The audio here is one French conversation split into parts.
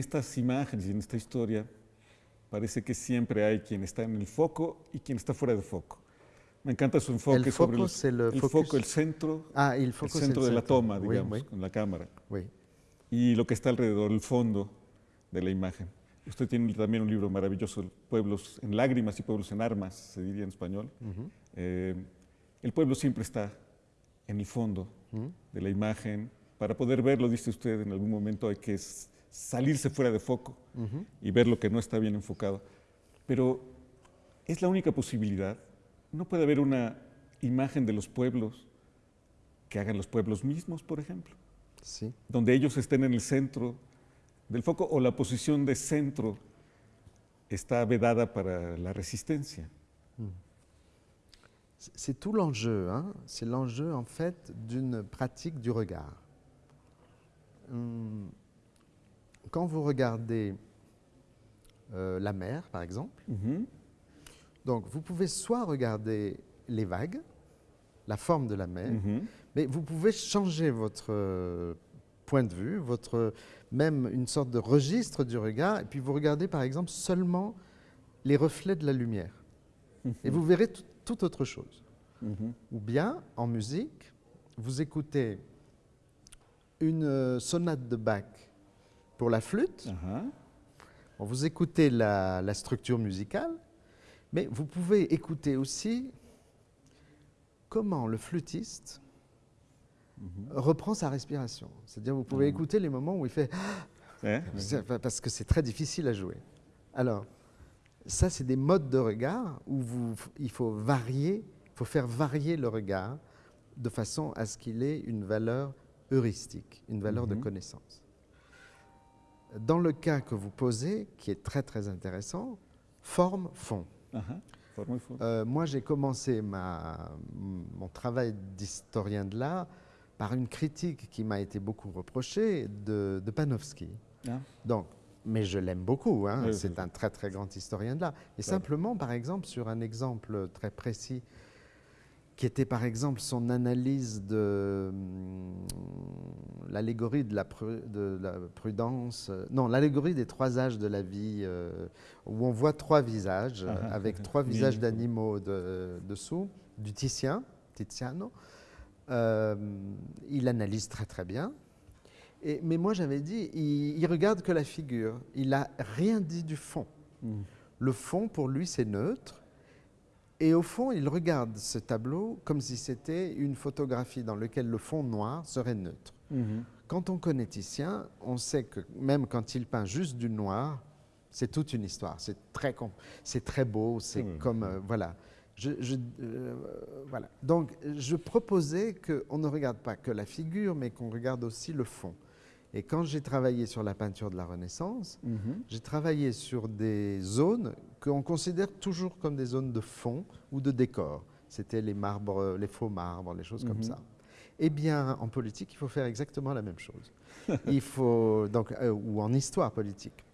estas imágenes y en esta historia parece que siempre hay quien está en el foco y quien está fuera de foco. Me encanta su enfoque El sobre foco, el, le el focus. foco, el centro, Ah, el que c'est centro de la centre. toma, Oui, digamos, oui, con la cámara. oui. y lo que está alrededor, el fondo de la imagen. Usted tiene también un libro maravilloso, Pueblos en lágrimas y pueblos en armas, se diría en español. Mhm. Eh, el pueblo siempre está en el fondo Mhm. de la imagen. Para poder verlo, dice usted, en algún momento hay que salirse fuera de foco y ver lo que no está bien enfocado. Pero es la única posibilidad. No puede haber una imagen de los pueblos que hagan los pueblos mismos, por ejemplo Si. donde ellos estén en el centro del foco o la posición de centro está vedada para la resistencia. C'est- C'est tout l'enjeu. hein. C'est l'enjeu, en fait, d'une pratique du regard. Hum, Quand vous regardez euh, la mer, par exemple, Ujú, donc vous pouvez soit regarder les vagues, la forme de la mer, ujú, mais vous pouvez changer votre point de vue, votre, même une sorte de registre du regard, et puis vous regardez, par exemple, seulement les reflets de la lumière. Et vous verrez tout- tout autre chose. Ou bien, en musique, vous écoutez une euh, sonate de Bach pour la flûte, Bon, vous écoutez la, la structure musicale, mais vous pouvez écouter aussi comment le flûtiste reprend sa respiration. C'est-à-dire, vous pouvez Mhm. écouter les moments où il fait c'est- parce que c'est très difficile à jouer. Alors, ça, c'est des modes de regard où vous, il faut varier, il faut faire varier le regard de façon à ce qu'il ait une valeur heuristique, une valeur de Mhm. connaissance. Dans le cas que vous posez, qui est très très intéressant, forme-fond. forma. Euh, moi, j'ai commencé ma- mon travail d'historien de l'art par une critique qui m'a été beaucoup reprochée de, de Panofsky. Ah, Donc, mais je l'aime beaucoup, hein, Oui, c'est oui. un très très grand historien de l'art. Et simplement, par exemple, sur un exemple très précis, qui était par exemple son analyse de hum, l'allégorie de, la pru- de la prudence, euh, non, l'allégorie des trois âges de la vie, euh, où on voit trois visages, Ah, ah, avec ah, trois visages oui. d'animaux de- dessous, du Titien, Tiziano. Euh, il analyse très très bien. Et- mais moi j'avais dit, il, il regarde que la figure, il n'a rien dit du fond. mm, Le fond pour lui c'est neutre. Et au fond, il regarde ce tableau comme si c'était une photographie dans laquelle le fond noir serait neutre. ujú, Quand on connaît Titien, on sait que même quand il peint juste du noir, c'est toute une histoire. C'est très, c'est très beau, c'est Oui. comme. euh, voilà. Je, je- euh, voilà. Donc, je proposais qu'on ne regarde pas que la figure, mais qu'on regarde aussi le fond. Et quand j'ai travaillé sur la peinture de la Renaissance, ujú, j'ai travaillé sur des zones qu'on considère toujours comme des zones de fond ou de décor. C'était les marbres, les faux marbres, les choses comme Mhm. ça. Eh bien, en politique, il faut faire exactement la même chose. il faut donc euh, ou en histoire politique.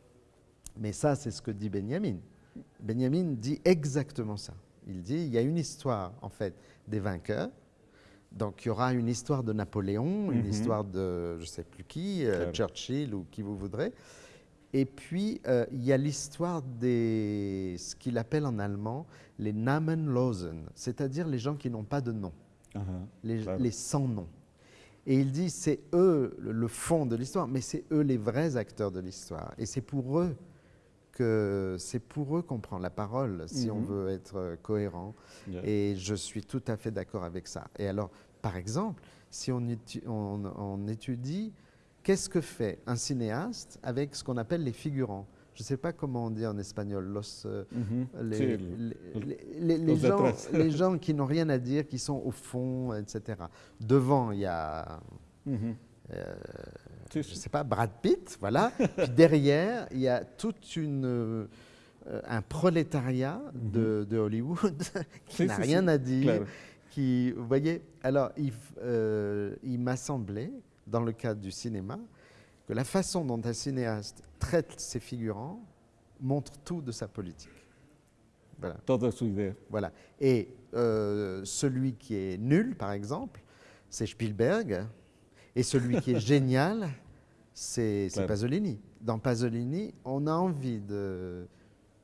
Mais ça, c'est ce que dit Benjamin. Benjamin dit exactement ça. Il dit il y a une histoire en fait des vainqueurs. Donc il y aura une histoire de Napoléon, une Mhm. histoire de je ne sais plus qui, euh. Churchill ou qui vous voudrez. Et puis euh, il y a l'histoire des ce qu'il appelle en allemand les Namenlosen, c'est-à-dire les gens qui n'ont pas de nom ajá, les, Claro. les sans noms. Et il dit, c'est eux le, le fond de l'histoire, mais c'est eux les vrais acteurs de l'histoire. Et c'est pour eux que c'est pour eux qu'on prend la parole si on Mhm. veut être euh, cohérent. Et je suis tout à fait d'accord avec ça. Et alors, par exemple, si on, étu- on- on étudie qu'est-ce que fait un cinéaste avec ce qu'on appelle les figurants. Je ne sais pas comment on dit en espagnol, los, euh, les, los gens, les gens qui n'ont rien à dire, qui sont au fond, etc. Devant, il y a, ujú, euh, je ne sais pas, Brad Pitt, voilà. Puis derrière, il y a toute une, euh, un prolétariat de, de Hollywood qui n'a rien à dire. claro. Qui, vous voyez, alors il, euh, il m'a semblé, dans le cadre du cinéma, que la façon dont un cinéaste traite ses figurants montre tout de sa politique. Voilà. Toda su idea. Voilà. Et euh, celui qui est nul, par exemple, c'est Spielberg. Et celui qui est génial, c'est. Pasolini. Dans Pasolini, on a envie de,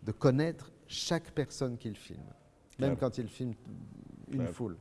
de connaître chaque personne qu'il filme, même quand il filme une foule.